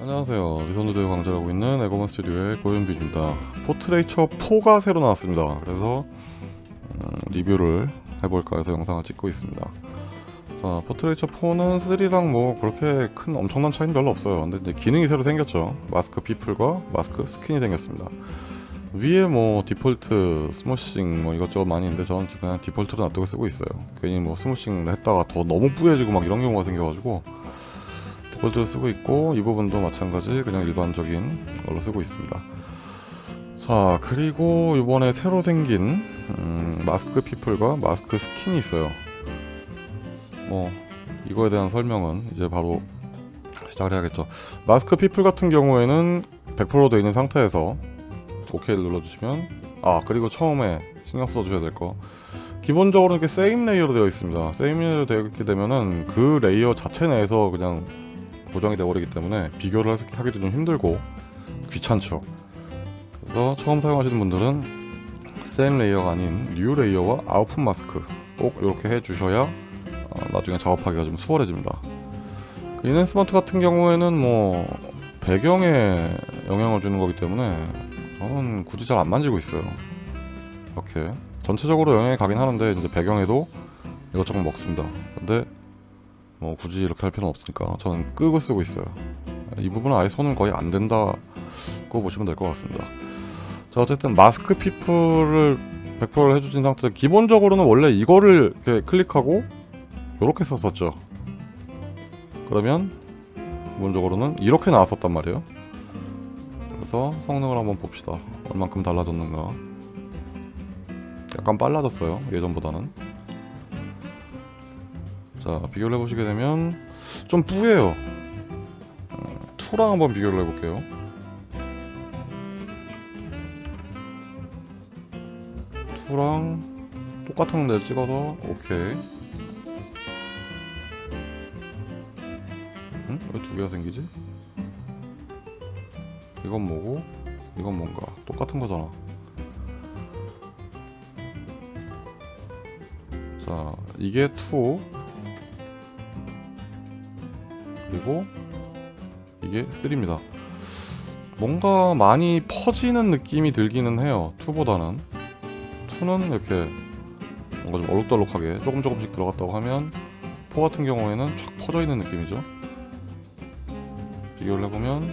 안녕하세요. 미선우대 강좌하고 있는 에고먼 스튜디오의 고현빈입니다. Portraiture 4가 새로 나왔습니다. 그래서 음, 리뷰를 해볼까 해서 영상을 찍고 있습니다. 자 Portraiture 4는 3랑 뭐 그렇게 큰 엄청난 차이는 별로 없어요. 근데 이제 기능이 새로 생겼죠. Mask People과 Mask Skin이 생겼습니다. 위에 뭐 default smoothing 뭐 이것저것 많이 있는데 저는 그냥 디폴트로 놔두고 쓰고 있어요. 괜히 뭐 smoothing 했다가 더 너무 뿌얘지고 막 이런 경우가 생겨가지고 디폴트로 쓰고 있고 이 부분도 마찬가지 그냥 일반적인 걸로 쓰고 있습니다. 자 그리고 이번에 새로 생긴 음, Mask People과 Mask Skin이 있어요. 뭐 이거에 대한 설명은 이제 바로 시작을 해야겠죠. Mask People 같은 경우에는 100%로 되어 있는 상태에서 OK를 눌러주시면 아 그리고 처음에 신경 써주셔야 될 거. 기본적으로 이렇게 same layer로 되어 있습니다. same layer로 되어 있게 되면은 그 layer 자체 내에서 그냥 고정이 되어버리기 때문에 비교를 하기도 좀 힘들고 귀찮죠. 그래서 처음 사용하시는 분들은 same layer가 아닌 new layer와 output mask 꼭 이렇게 해주셔야 어, 나중에 작업하기가 좀 수월해집니다. 그 enhancement 같은 경우에는 뭐 배경에 영향을 주는 거기 때문에 저는 굳이 잘 안 만지고 있어요. 이렇게 전체적으로 영향이 가긴 하는데 이제 배경에도 이것저것 먹습니다. 근데 뭐 굳이 이렇게 할 필요는 없으니까 저는 끄고 쓰고 있어요. 이 부분은 아예 손은 거의 안 된다고 보시면 될 것 같습니다. 자 어쨌든 마스크 피플을 100%를 해주신 상태에서 기본적으로는 원래 이거를 이렇게 클릭하고 이렇게 썼었죠. 그러면 기본적으로는 이렇게 나왔었단 말이에요. 그래서 성능을 한번 봅시다. 얼만큼 달라졌는가. 약간 빨라졌어요 예전보다는 자 비교를 해보시게 되면 좀 뿌예요. 어, 2랑 한번 비교를 해볼게요. 투랑 똑같은 데를 찍어서 오케이. 응? 왜 두 개가 생기지? 이건 뭐고? 이건 뭔가? 똑같은 거잖아. 자 이게 2 그리고 이게 3입니다. 뭔가 많이 퍼지는 느낌이 들기는 해요 2보다는. 2는 이렇게 뭔가 좀 얼룩덜룩하게 조금 조금씩 들어갔다고 하면 4 같은 경우에는 쫙 퍼져 있는 느낌이죠. 비교를 해보면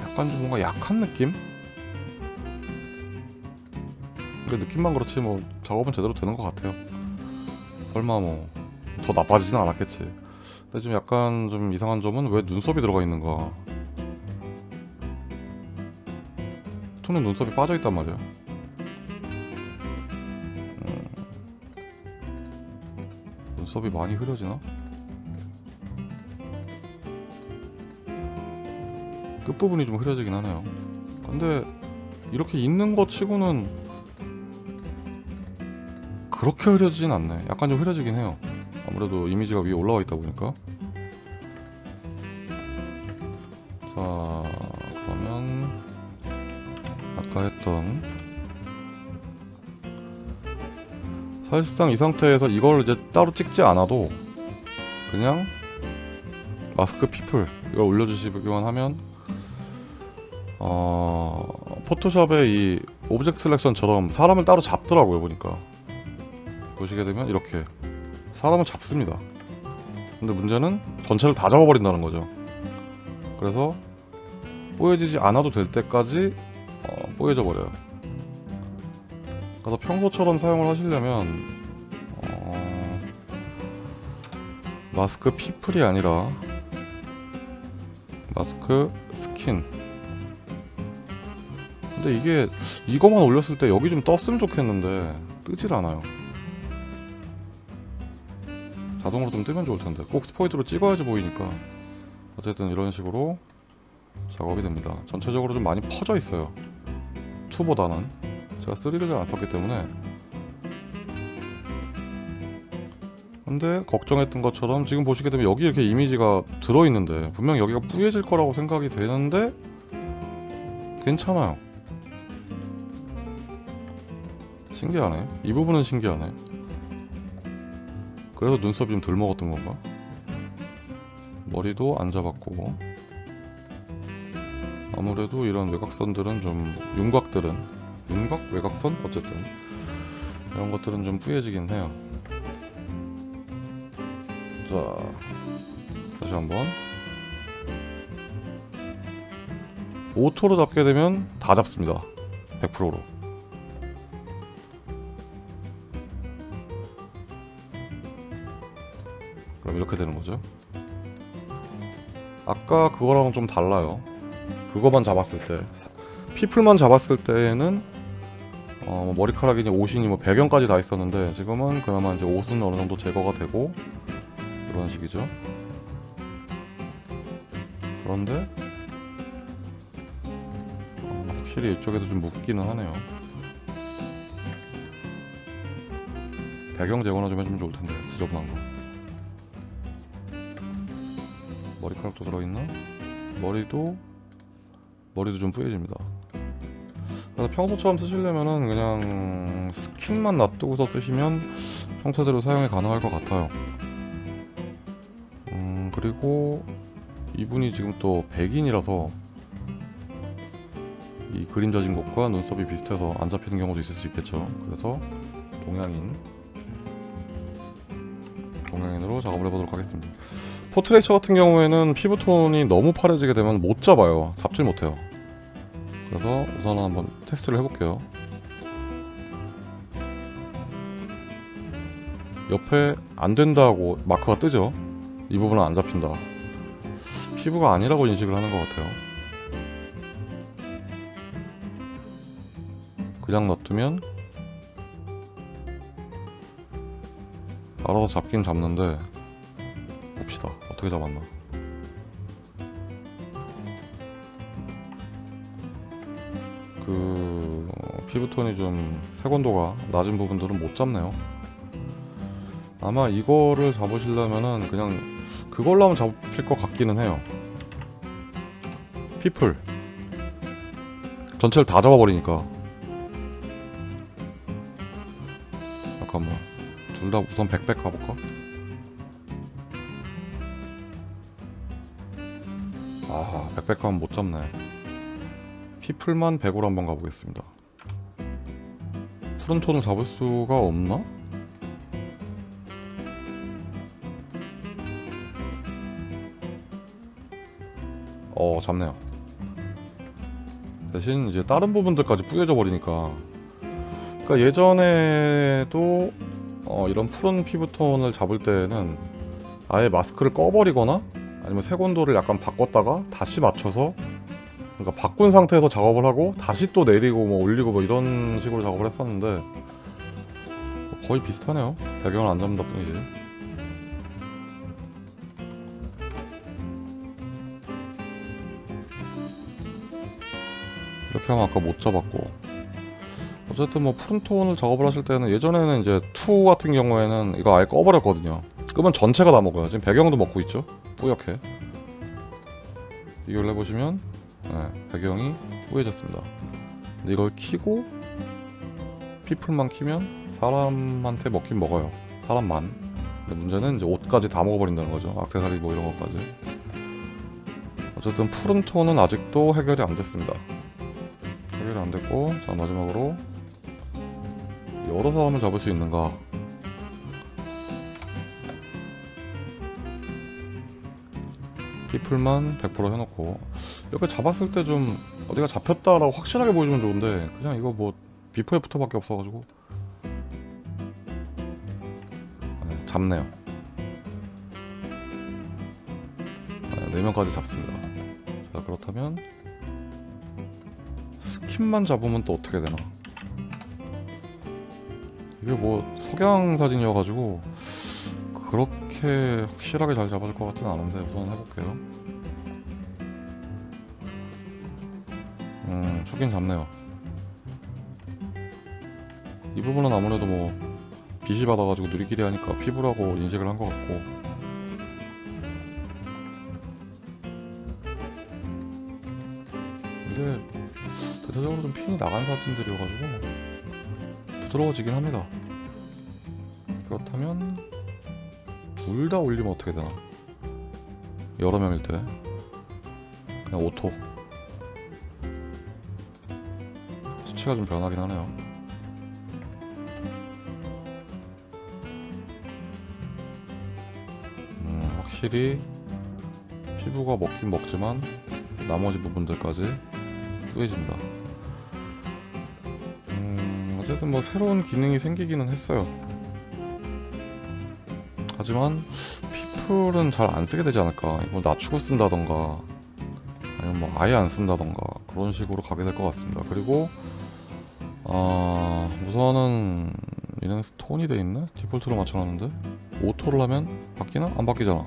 약간 좀 뭔가 약한 느낌? 근데 느낌만 그렇지 뭐 작업은 제대로 되는 것 같아요. 설마 뭐 더 나빠지진 않았겠지 근데 좀 약간 좀 이상한 점은 왜 눈썹이 들어가 있는가 투는 눈썹이 빠져있단 말이야. 음, 눈썹이 많이 흐려지나? 끝부분이 좀 흐려지긴 하네요. 근데 이렇게 있는 것 치고는 그렇게 흐려지진 않네. 약간 좀 흐려지긴 해요 아무래도 이미지가 위에 올라와 있다 보니까. 자 그러면 아까 했던 사실상 이 상태에서 이걸 이제 따로 찍지 않아도 그냥 Mask People 이걸 올려주시기만 하면 어... 포토샵의 이 object selection처럼 사람을 따로 잡더라고요 보니까. 보시게 되면 이렇게 사람을 잡습니다. 근데 문제는 전체를 다 잡아버린다는 거죠. 그래서 뽀얘지지 않아도 될 때까지 어, 뽀얘져 버려요. 그래서 평소처럼 사용을 하시려면 어... Mask People이 아니라 Mask Skin. 근데 이게 이거만 올렸을 때 여기 좀 떴으면 좋겠는데 뜨질 않아요 자동으로 좀 뜨면 좋을 텐데. 꼭 스포이드로 찍어야지 보이니까. 어쨌든 이런 식으로 작업이 됩니다. 전체적으로 좀 많이 퍼져 있어요. 2보다는. 제가 3를 잘 안 썼기 때문에. 근데 걱정했던 것처럼 지금 보시게 되면 여기 이렇게 이미지가 들어있는데 분명 여기가 뿌얘질 거라고 생각이 되는데 괜찮아요. 신기하네. 이 부분은 신기하네 그래서 눈썹이 좀 덜 먹었던 건가? 머리도 안 잡았고 아무래도 이런 외곽선들은 좀 윤곽들은 윤곽 외곽선 어쨌든 이런 것들은 좀 뿌얘지긴 해요. 자 다시 한번 auto로 잡게 되면 다 잡습니다. 100%로. 이렇게 되는 거죠. 아까 그거랑은 좀 달라요. 그거만 잡았을 때 피플만 잡았을 때에는 어, 뭐 머리카락이니 옷이니 뭐 배경까지 다 있었는데 지금은 그나마 이제 옷은 어느 정도 제거가 되고 이런 식이죠. 그런데 어, 확실히 이쪽에도 좀 묻기는 하네요. 배경 제거나 좀 해주면 좋을 텐데 지저분한 거. 머리카락도 들어있나? 머리도 머리도 좀 뿌얘집니다. 그래서 평소처럼 쓰시려면은 그냥 스킨만 놔두고서 쓰시면 평소대로 사용이 가능할 것 같아요. 음 그리고 이분이 지금 또 백인이라서 이 그림 젖은 곳과 눈썹이 비슷해서 안 잡히는 경우도 있을 수 있겠죠. 그래서 동양인 동양인으로 작업을 해보도록 하겠습니다. 포트레이처 같은 경우에는 피부톤이 너무 파래지게 되면 못 잡아요. 잡질 못해요. 그래서 우선 한번 테스트를 해볼게요. 옆에 안 된다고 마크가 뜨죠. 이 부분은 안 잡힌다. 피부가 아니라고 인식을 하는 것 같아요. 그냥 놔두면 알아서 잡긴 잡는데. 어떻게 잡았나. 그 어, 피부톤이 좀 색온도가 낮은 부분들은 못 잡네요. 아마 이거를 잡으시려면은 그냥 그걸로 하면 잡힐 것 같기는 해요. 피플 전체를 다 잡아버리니까 잠깐만 둘 다 우선 백백 가볼까? 아 백백 가면 못 잡네. 피플만 100으로 한번 가보겠습니다. 푸른 톤을 잡을 수가 없나? 어 잡네요. 대신 이제 다른 부분들까지 뿌여져 버리니까. 그러니까 예전에도 어, 이런 푸른 피부톤을 잡을 때는 아예 마스크를 꺼버리거나 아니면 색온도를 약간 바꿨다가 다시 맞춰서 그러니까 바꾼 상태에서 작업을 하고 다시 또 내리고 뭐 올리고 뭐 이런 식으로 작업을 했었는데 거의 비슷하네요. 배경을 안 잡는다 뿐이지. 이렇게 하면 아까 못 잡았고. 어쨌든 뭐 푸른 톤을 작업을 하실 때는 예전에는 이제 two 같은 경우에는 이거 아예 꺼버렸거든요. 끄면 전체가 다 먹어요. 지금 배경도 먹고 있죠 뿌옇게. 비교를 해보시면 네, 배경이 뿌얘졌습니다. 근데 이걸 키고 People만 키면 사람한테 먹긴 먹어요. 사람만. 근데 문제는 이제 옷까지 다 먹어버린다는 거죠. 악세사리 뭐 이런 것까지. 어쨌든 푸른 톤은 아직도 해결이 안 됐습니다. 해결이 안 됐고 자 마지막으로 여러 사람을 잡을 수 있는가 people만 100% 해놓고 이렇게 잡았을 때 좀 어디가 잡혔다라고 확실하게 보여주면 좋은데 그냥 이거 뭐 before after 밖에 없어가지고. 네, 잡네요. 네, 4명까지 잡습니다. 자 그렇다면 스킨만 잡으면 또 어떻게 되나? 이게 뭐 석양 사진이어가지고 그렇게 확실하게 잘 잡아줄 것 같진 않은데 우선 해볼게요. 음 초긴 잡네요. 이 부분은 아무래도 뭐 빛이 받아가지고 누리끼리 하니까 피부라고 인식을 한 것 같고. 근데 대체적으로 좀 핀이 나간 사진들이어가지고 부드러워지긴 합니다. 그렇다면 둘 다 올리면 어떻게 되나? 여러 명일 때? 그냥 auto? 수치가 좀 변하긴 하네요. 음, 확실히 피부가 먹긴 먹지만 나머지 부분들까지 뿌얘진다. 음, 어쨌든 뭐 새로운 기능이 생기기는 했어요 하지만 피플은 잘 안 쓰게 되지 않을까. 이거 낮추고 쓴다던가 아니면 뭐 아예 안 쓴다던가 그런 식으로 가게 될 것 같습니다. 그리고 아 우선은 얘는 스톤이 돼 있네? 디폴트로 맞춰놨는데? 오토를 하면 바뀌나? 안 바뀌잖아.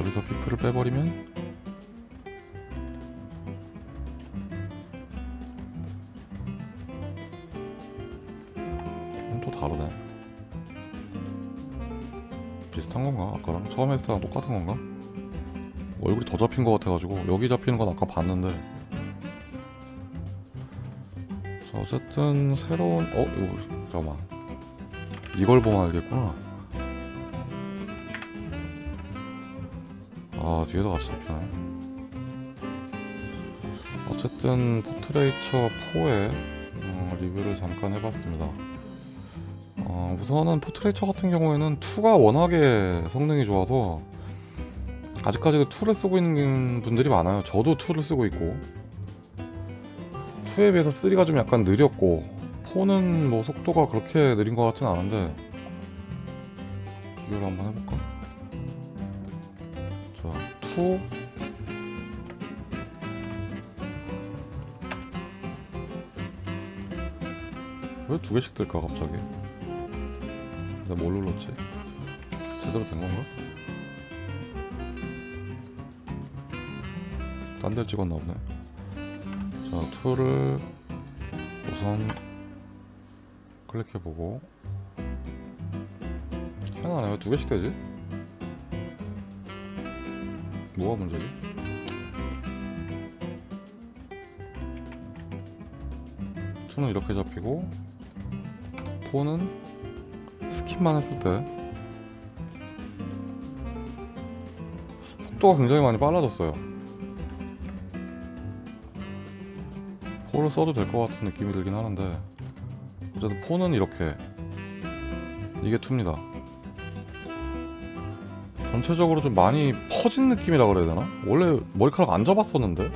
여기서 피플을 빼버리면 비슷한 건가? 아까랑 처음 했을 때랑 똑같은 건가? 얼굴이 더 잡힌 것 같아가지고 여기 잡히는 건 아까 봤는데 자 어쨌든 새로운 어? 이거 잠깐만 이걸 보면 알겠구나 아 뒤에도 같이 잡히네 어쨌든 Portraiture 4의 어, 리뷰를 잠깐 해봤습니다 어, 우선은 Portraiture 같은 경우에는 2가 워낙에 성능이 좋아서 아직까지도 2를 쓰고 있는 분들이 많아요. 저도 2를 쓰고 있고. 2에 비해서 3가 좀 약간 느렸고 4는 뭐 속도가 그렇게 느린 것 같진 않은데 비교를 한번 해볼까? 자, 2 왜 두 개씩 뜰까 갑자기? 내가 뭘 눌렀지? 제대로 된 건가? 딴 데 찍었나 보네. 자, two를 우선 클릭해보고. 왜 두 개씩 되지? 뭐가 문제지? two는 이렇게 잡히고 four는 skin만 했을 때 속도가 굉장히 많이 빨라졌어요. 폰을 써도 될 것 같은 느낌이 들긴 하는데 어쨌든 폰은 이렇게 이게 2입니다. 전체적으로 좀 많이 퍼진 느낌이라 그래야 되나? 원래 머리카락 안 잡았었는데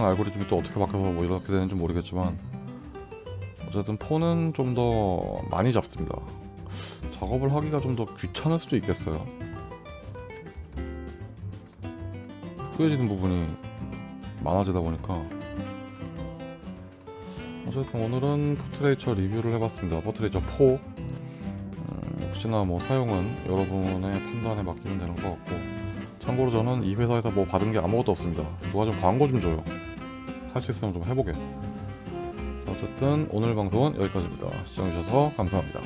음, 무슨 알고리즘이 또 어떻게 바뀌어서 뭐 이렇게 되는지 모르겠지만 어쨌든 four는 좀 더 많이 잡습니다. 작업을 하기가 좀 더 귀찮을 수도 있겠어요. 후해지는 부분이 많아지다 보니까 어쨌든 오늘은 Portraiture 리뷰를 해봤습니다. Portraiture 4 음, 역시나 뭐 사용은 여러분의 판단에 맡기면 되는 것 같고 참고로 저는 이 회사에서 뭐 받은 게 아무것도 없습니다. 누가 좀 광고 좀 줘요. 할 수 있으면 좀 해보게. 자, 어쨌든 오늘 방송은 여기까지입니다. 시청해주셔서 감사합니다.